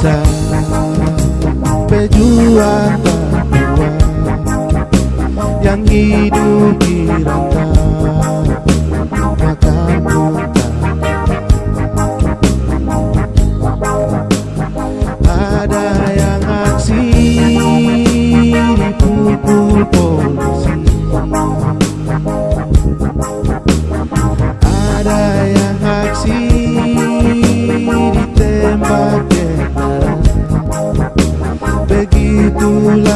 bisa Pejuang berdua Yang hidup di rantau Matamu Ada yang aksi di pukul. 路。